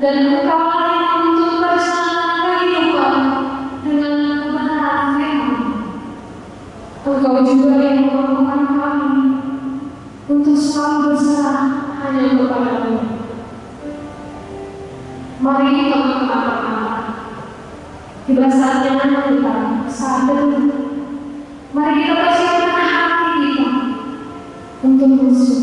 dan engkau layak untuk bersenang kehidupan dengan kebenaran firman. Engkau juga yang memampukan kami untuk selalu berserah hanya untuk kepadamu. Mari kita mengatakan, tiba saatnya saat sadar. Mari kita persiapkan hati kita untuk bersyukur.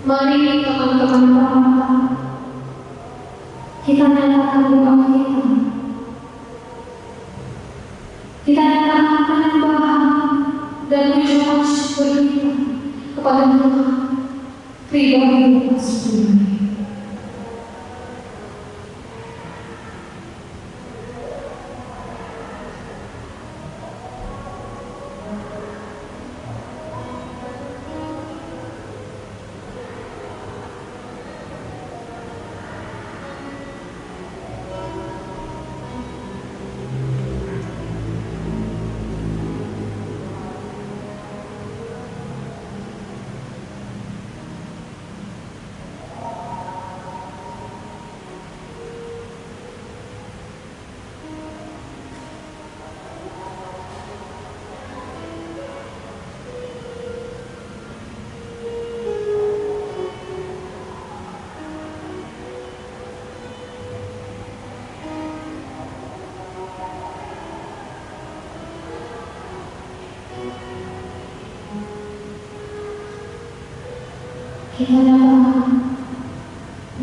Mari teman-teman kita nyatakan doa kita. Kita nyatakan penyembahan dan ucapan syukur kita kepada Tuhan pribadi kita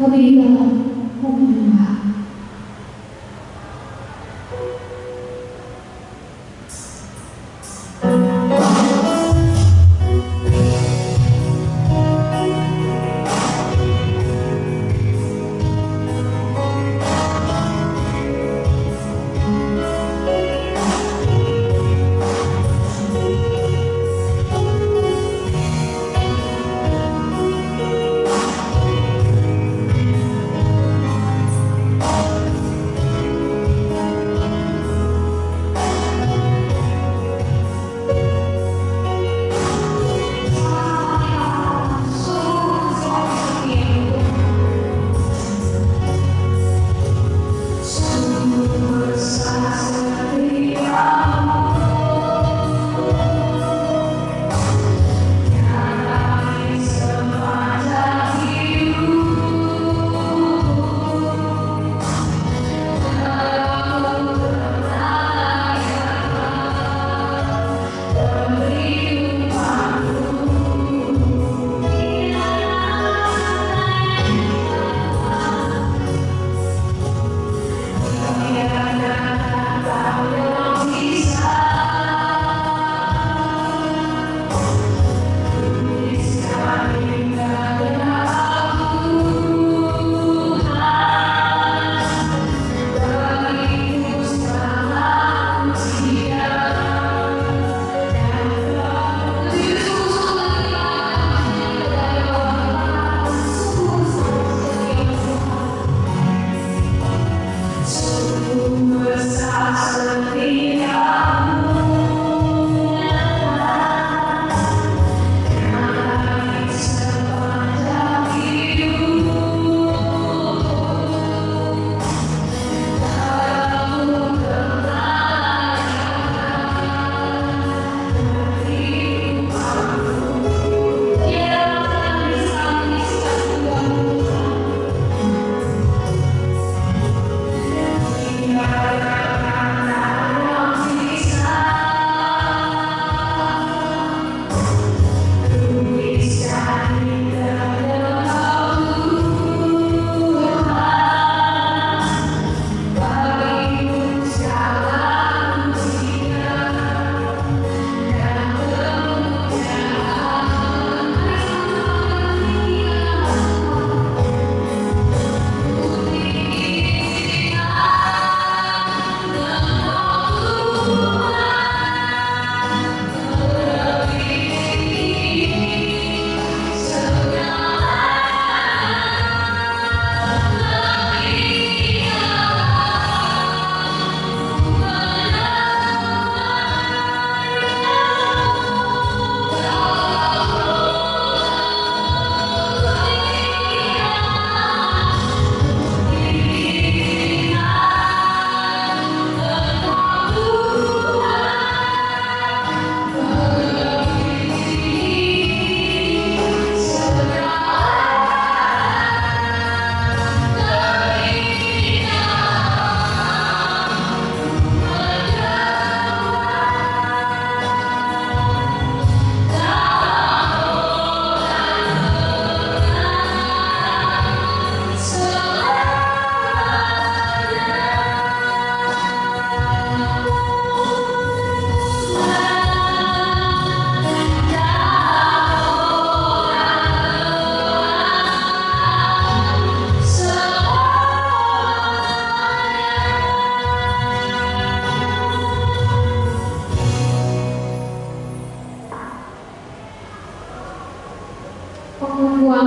lebih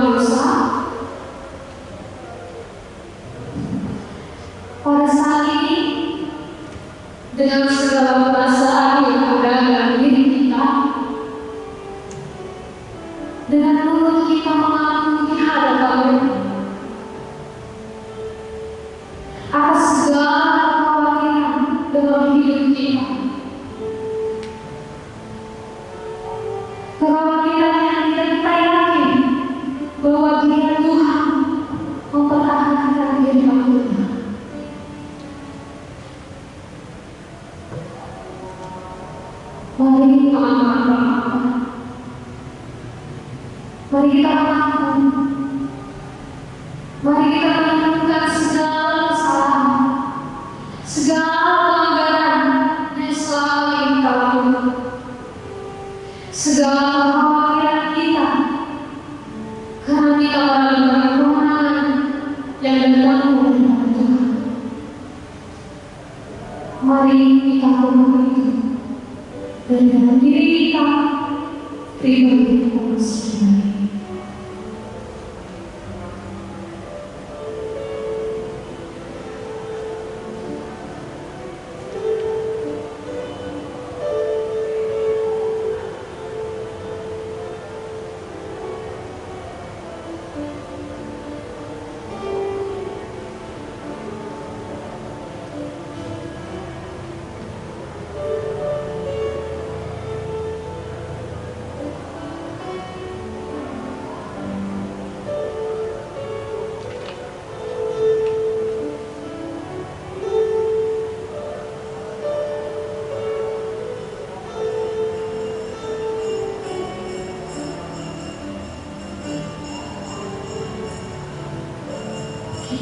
amoroso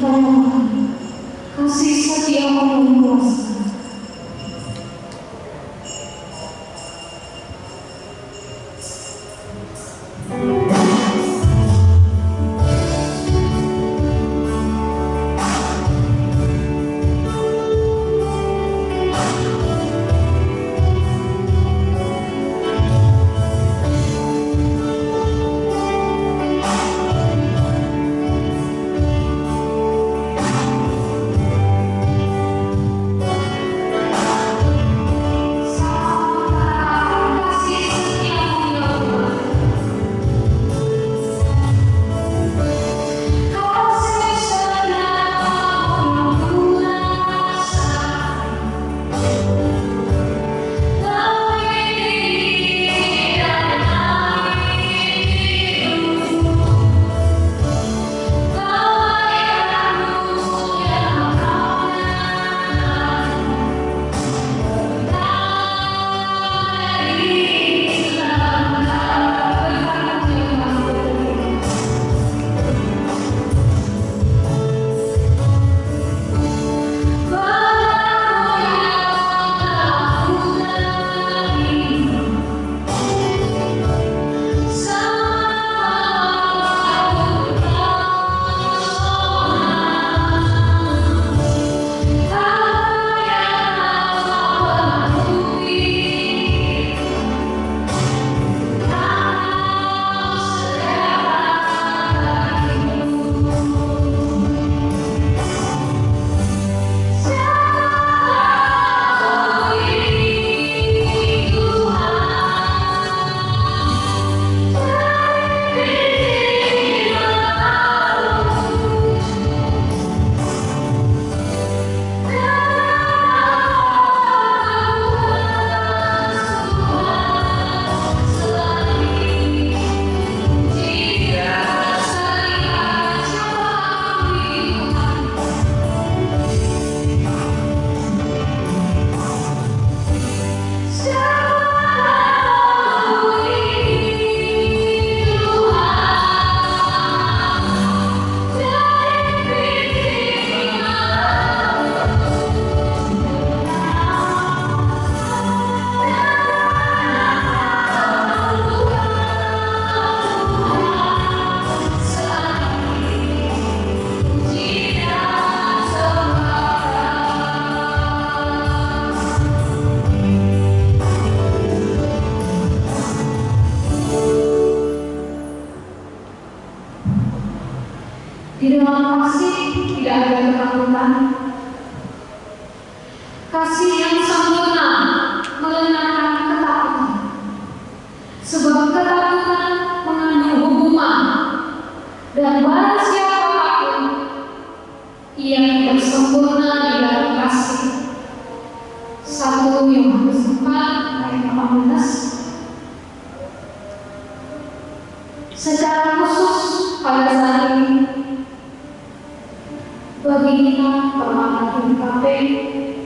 kasih setiamu. yang permata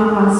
terima kasih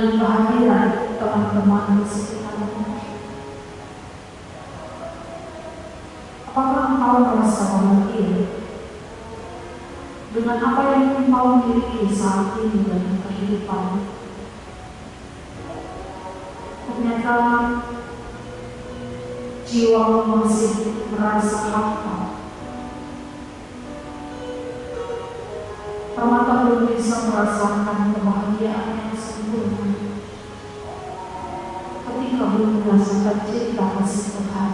dengan kehadiran teman-teman di sekitarmu? Apakah kau merasa bahagia dengan apa yang kau miliki saat ini dalam kehidupanmu? ternyata jiwa masih merasa hampa. Permata belum bisa merasakan kebahagiaan belum merasakan cinta kasih Tuhan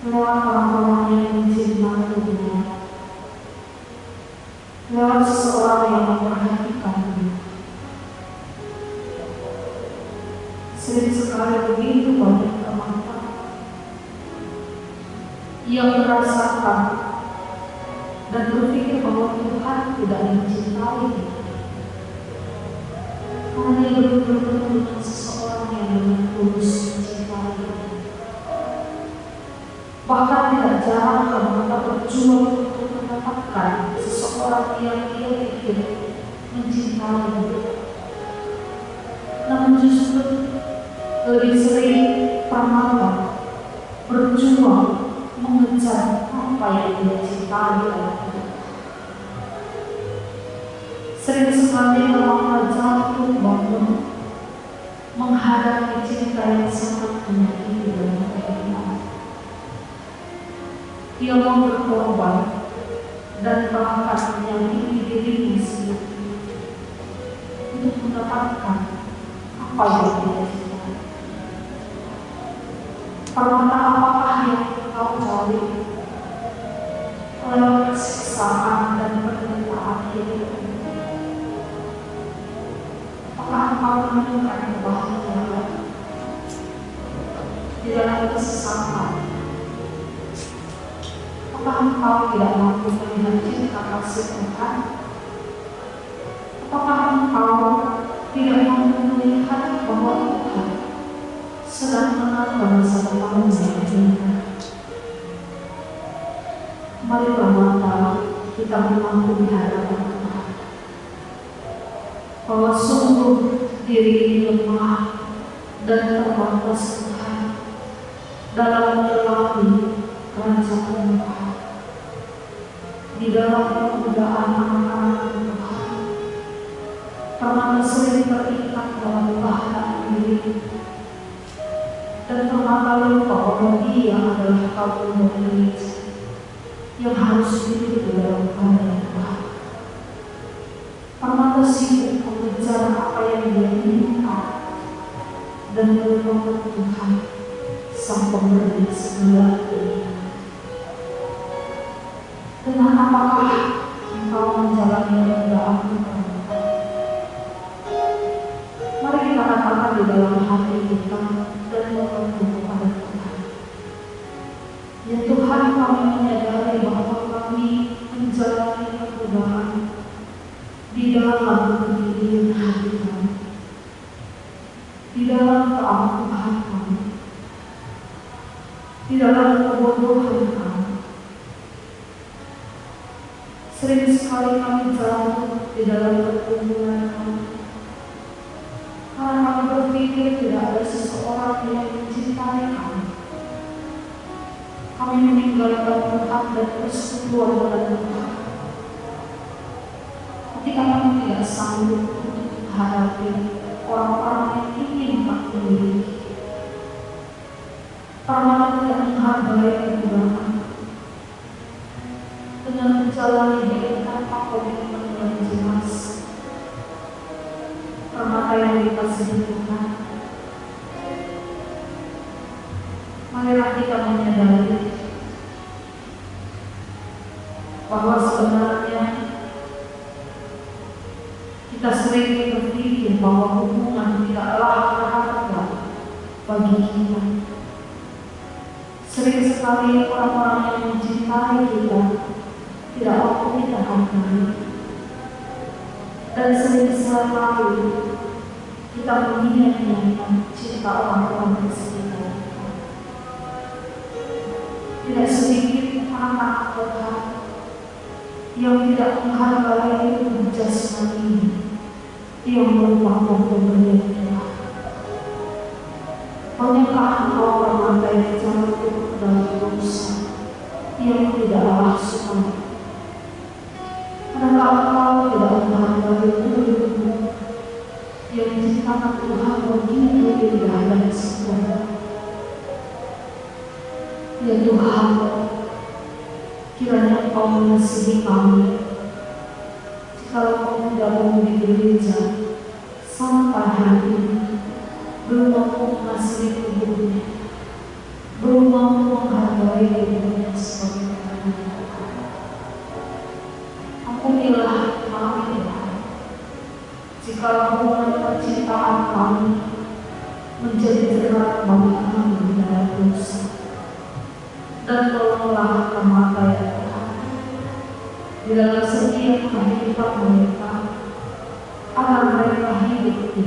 lewat orang-orang yang mencintai dunia lewat seseorang yang memperhatikan dia sering sekali begitu banyak teman-teman yang merasakan dan berpikir bahwa Tuhan tidak mencintai dia. Karena berjuang untuk mendapatkan seseorang yang dia pikir mencintai. Namun justru lebih sering permata berjuang mengejar apa yang dia cintai. Sering sekali permata jatuh bangun menghadapi cinta yang sangat menyakiti. Ia mau berkorban dan bahkan menyakiti dirinya sendiri untuk mendapatkan apa yang dia cintai. Permata apakah yang kau cari lewat dan penderitaan hidup? Apakah kau menemukan kebahagiaan di dalam kesesakan? Apakah engkau tidak mampu melihat cinta kasih Tuhan? Apakah engkau tidak mampu melihat bahwa Tuhan sedang menata depanmu yang indah? Mari mata kita mengaku di hadapan Tuhan bahwa sungguh diri ini lemah dan terbatas Tuhan dalam menyelami kerajaan Tuhan dan melupakan Tuhan sang pemberi segala Permata yang tidak menghargai jasmani yang merupakan pemberian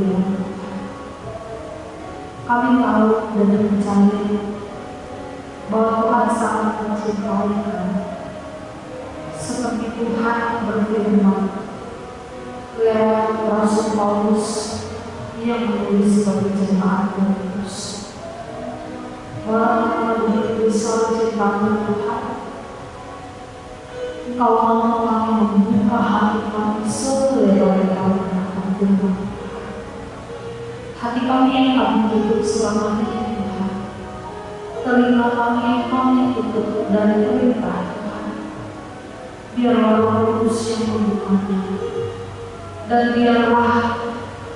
hidup di dalam Tuhan. Kami tahu dan percaya bahwa Tuhan sangat mencintai kami seperti Tuhan berfirman lewat Rasul Paulus yang menulis bagi jemaat Korintus. Walaupun begitu besar cintamu Tuhan, Engkau mau kami membuka hati kami selebar-lebarnya Tuhan. Hati kami yang kami tutup selama ini Tuhan. Telinga kami kami tutup dari perintah biarlah Roh Kudus yang membukanya dan biarlah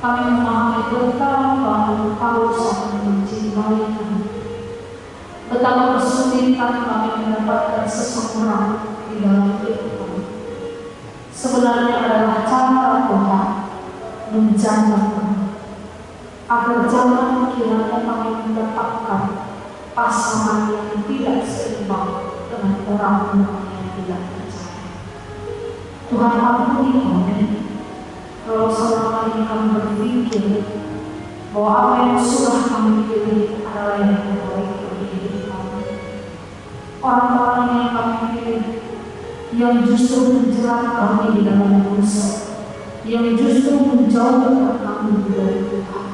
kami memahami betapa Engkau sangat mencintai kami betapa kesulitan kami mendapatkan seseorang di dalam hidup sebenarnya adalah cara Tuhan menjaga kami agar jangan kiranya kami mendapatkan pasangan yang tidak seimbang dengan orang-orang yang tidak Tuhan ampuni kami kalau selama ini kami berpikir bahwa apa yang sudah kami pilih adalah yang terbaik bagi hidup kami. Orang-orang yang kami pilih yang justru menjerat kami di dalam dosa, yang justru menjauhkan kami dari Tuhan.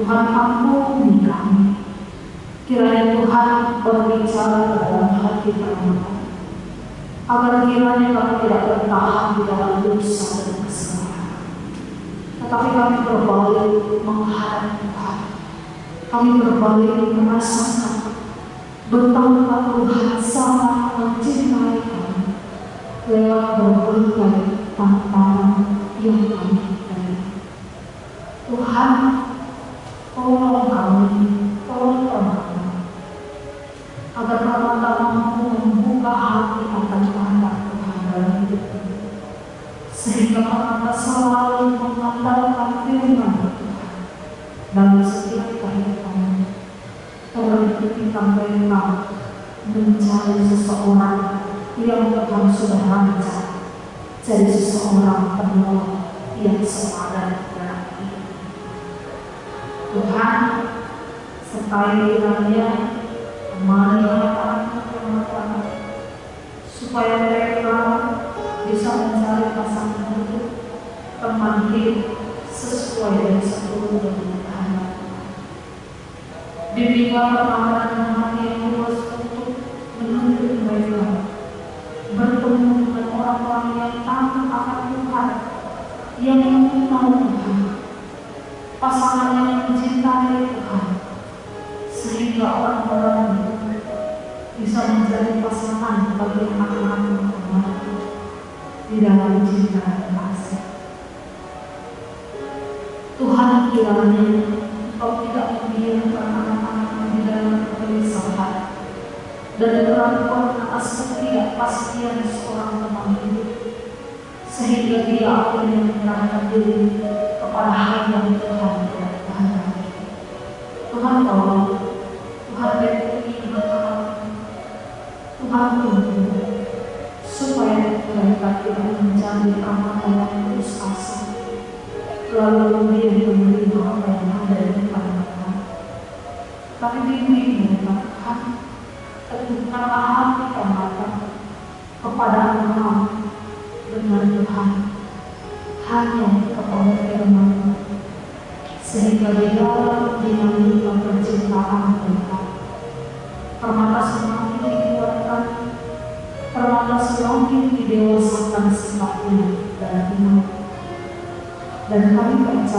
Tuhan ampuni kami. Kiranya Tuhan berbicara dalam hati kami. Agar kiranya kami tidak bertahan di dalam dosa dan kesalahan. Tetapi kami berbalik menghadap Tuhan. Kami berbalik merasakan betapa Amen.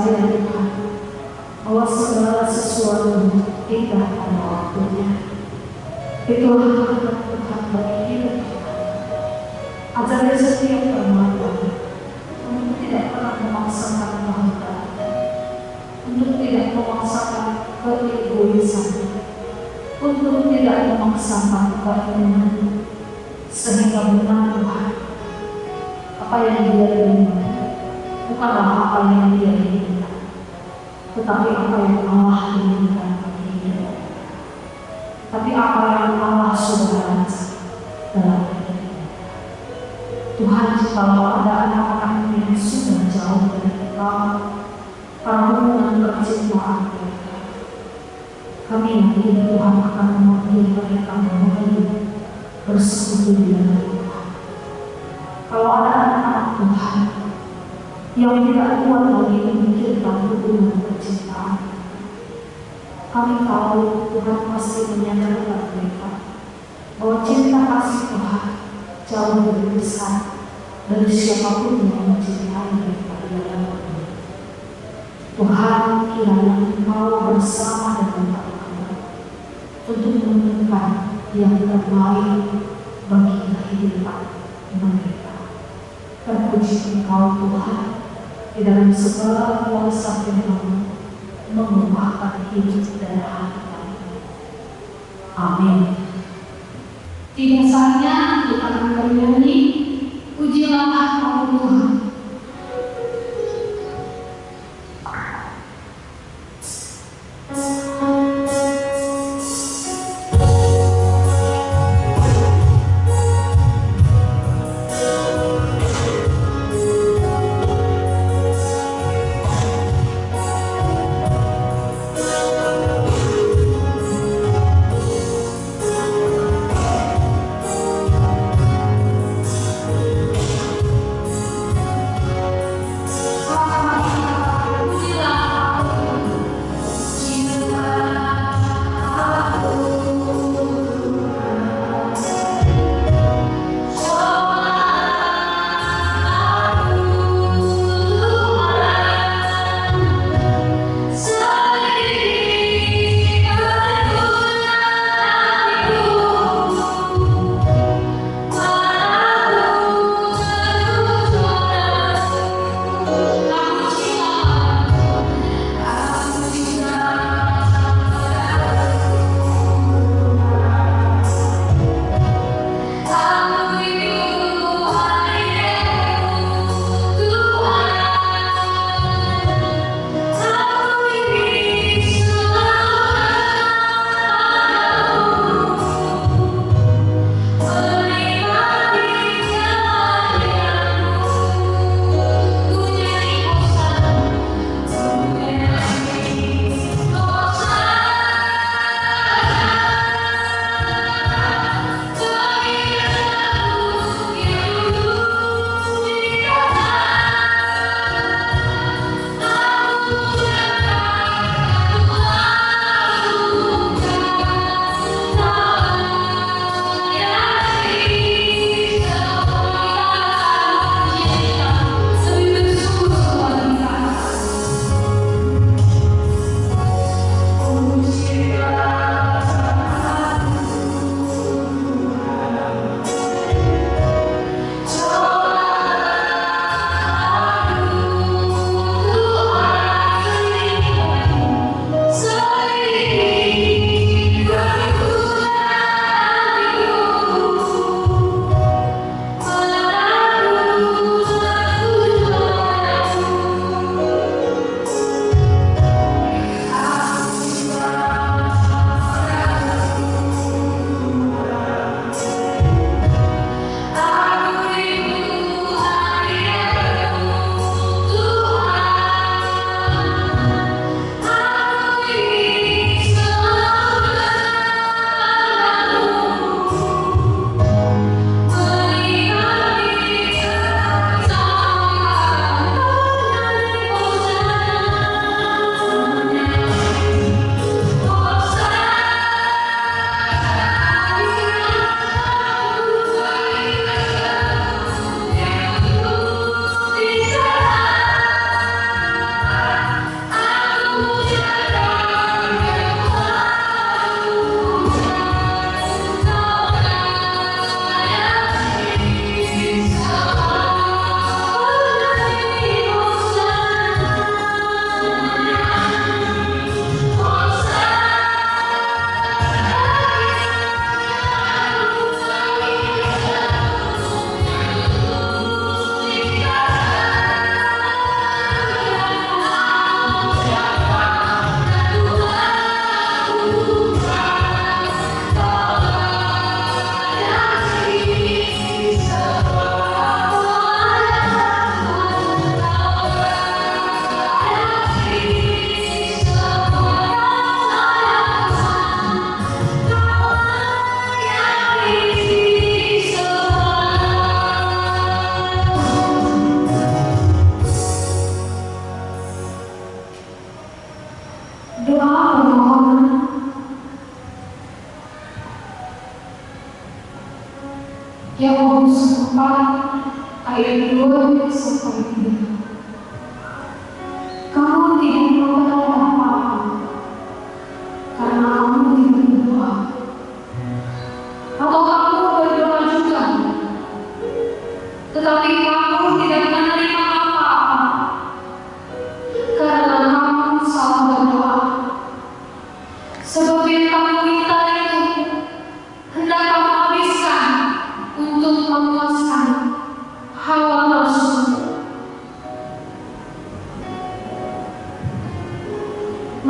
percaya Tuhan bahwa segala sesuatu indah pada waktunya. Itulah bagi siapa pun yang mencintai dan kepada Tuhan kiranya Engkau bersama dengan kami untuk menemukan yang terbaik bagi kehidupan mereka. Terpuji Engkau Tuhan di dalam segala kuasa firman mengubahkan hidup dan hati kami. Amin. Tidak saatnya kita akan bernyanyi dia lá,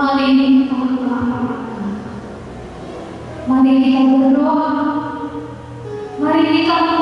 Mari kita berdoa. Mari kita berdoa.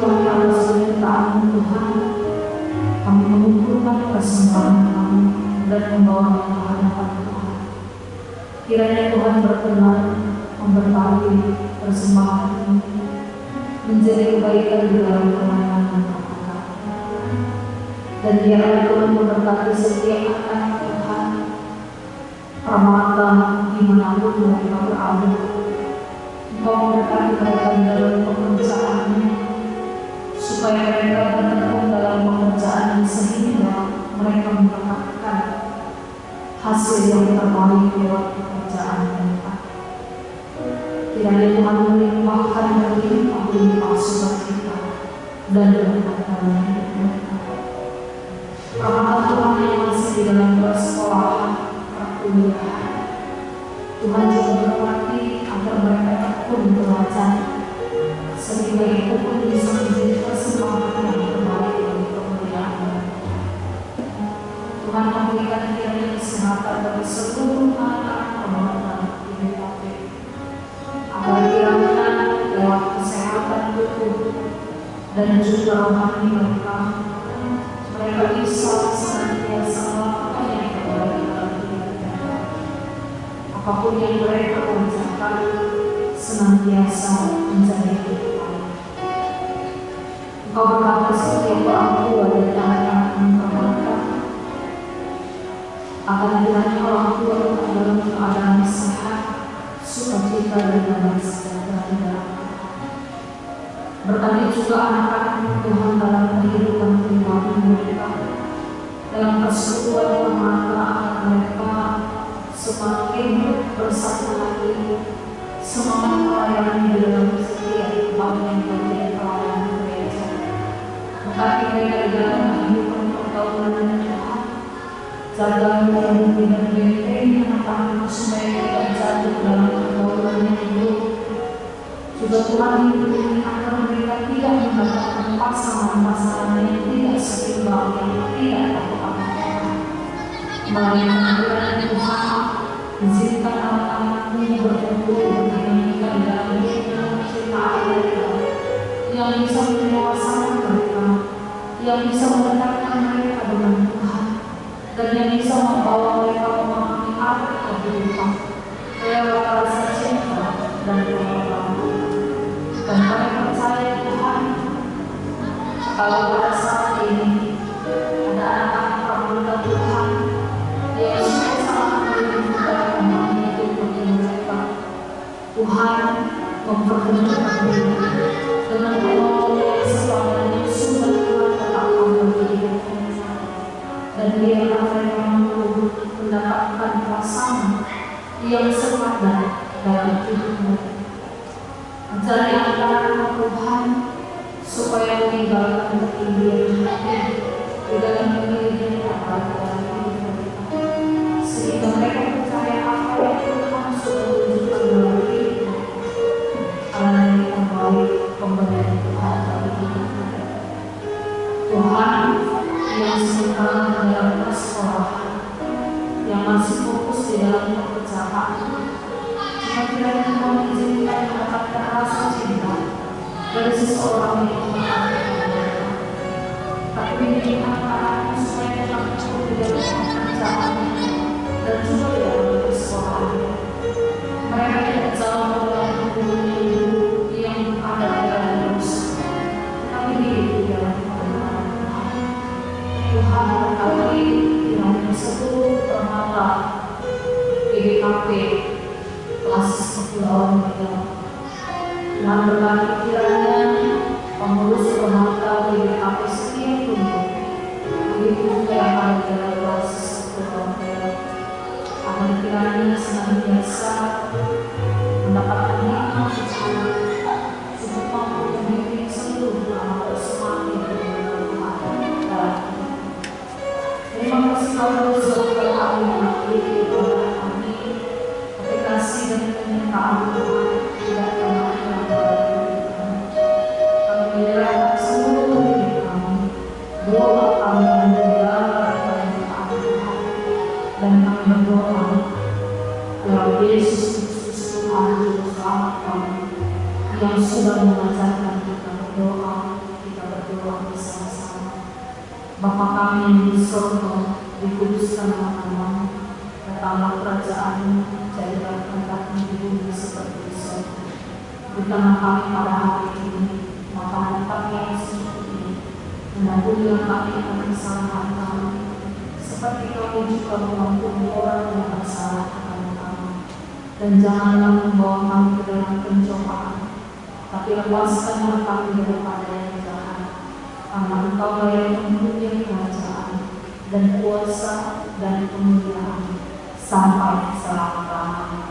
Kami atas penyertaan Tuhan, kami mengumpulkan persembahan kami dan membawa ke hadapan Tuhan. Kiranya Tuhan berkenan memberkati persembahan ini menjadi kebaikan di dalam pelayanan Tuhan. Dan biarlah Tuhan memberkati setiap anak Tuhan, permata di mana pun mereka berada. Engkau memberkati mereka dalam pekerjaannya, supaya mereka bertekun dalam pekerjaan sehingga mereka mendapatkan hasil yang terbaik lewat pekerjaan mereka. Kiranya Tuhan melimpahkan dan melimpah-limpah sukacita dan berkat dalam hidup mereka. Rahmat Tuhan yang masih di dalam persekolahan, perkuliahan. Tuhan juga berkati agar mereka tekun belajar sehingga itu pun bisa Tuhan memberikan kiranya kesehatan bagi seluruh anak pemerintah di BKP agar kiranya lewat kesehatan tubuh dan juga rohani mereka mereka bisa senantiasa melakukan yang terbaik mereka. Apa pun yang mereka kerjakan senantiasa menjadi kehidupan. Engkau berkata setiap orang tua keadaan sehat, sukacita dan damai sejahtera juga anak-anak Tuhan dalam kehidupan pribadi mereka, dalam persekutuan mereka semakin bersatu lagi, semangat pelayanan di dalam setiap bagian pelayanan gereja. Berkati mereka dalam kehidupan Tuhan, jaga dan anak-anak supaya tidak jatuh dalam pergaulan yang buruk. Juga Tuhan lindungi agar mereka tidak mendapatkan pasangan-pasangan yang tidak seimbang yang tidak tahu apa Melainkan kiranya Tuhan izinkan anak-anak ini berkumpul dinamika dalam hidup cinta yang bisa mendewasakan mereka, yang bisa mendekatkan mereka dengan Tuhan, dan yang bisa membawa mereka kehidupan lewat cinta dan pengorbanan. Dan kami percaya Tuhan, kalau pada saat ini ada anak-anak pemuda Tuhan yang sangat merindukan memahami hidup mereka, Tuhan memperkenalkan mereka dengan penolong yang selama ini sudah Tuhan tetapkan bagi mereka. Dan mereka mampu mendapatkan pasangan yang sepadan dalam hidup mereka. Ajari anak-anak Tuhan supaya meninggalkan ketinggian hati di dalam memilih apa dalam hidup mereka. Sehingga mereka percaya apa yang Tuhan sudah tunjukkan dalam hidup mereka. Karena terbaik pemberian Tuhan bagi hidup mereka. Tuhan yang sementara dalam persekolahan yang masih fokus di dalam pekerjaan jika kiranya Tuhan mengizinkan mendapatkan rasa cinta dari seseorang yang. Tapi bimbing anak-anaknya supaya tetap cukup di dalam pekerjaan dan juga di dalam. Mereka tidak jauh dalam dunia yang ada dalam hidup di dalam Tuhan. Tuhan berkati kiranya permata BBKP kelas kepulauan Riau. Tuhan berkati kiranya pengurus permata BBKP setiap tubuh begitu yang kelas kepulauan Riau. Agar kiranya senantiasa Berikanlah kami pada hari ini, makanan kami yang secukupnya, mengampunilah kami akan kesalahan kami, seperti kami juga mengampuni orang yang bersalah kepada kami. Dan janganlah membawa kami ke dalam pencobaan, tapi lepaskanlah kami daripada yang jahat. Karena engkau yang mempunyai kerajaan dan kuasa dan kemuliaan sampai selama-lamanya.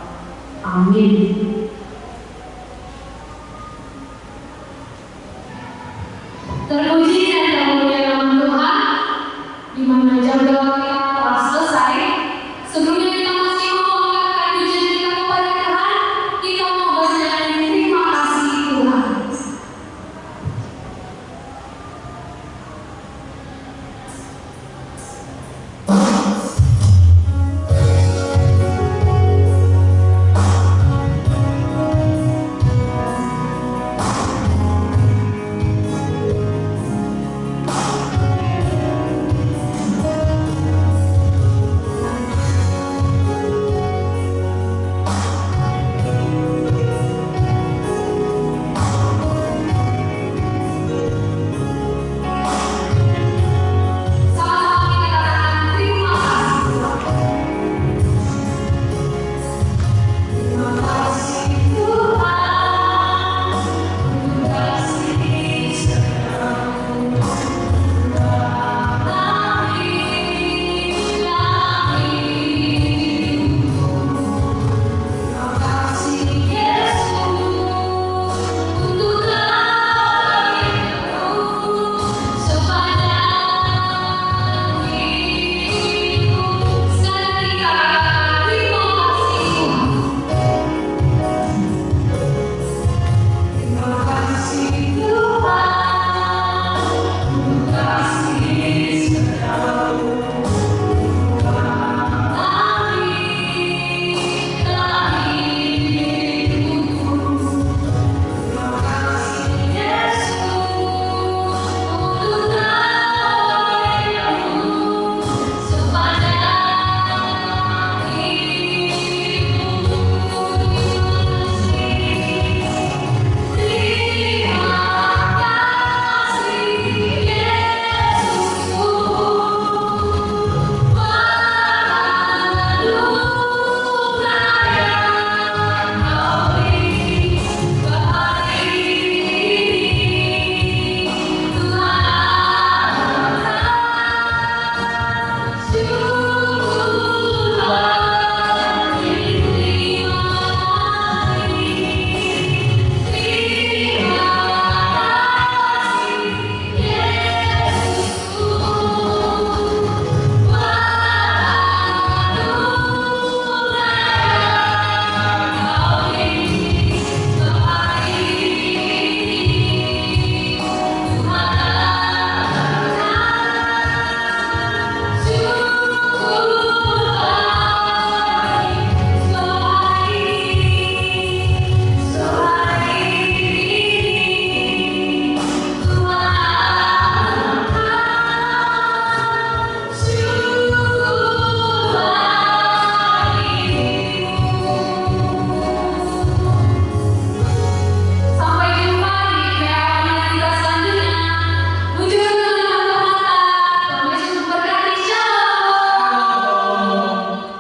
Amin. Terpujilah kamu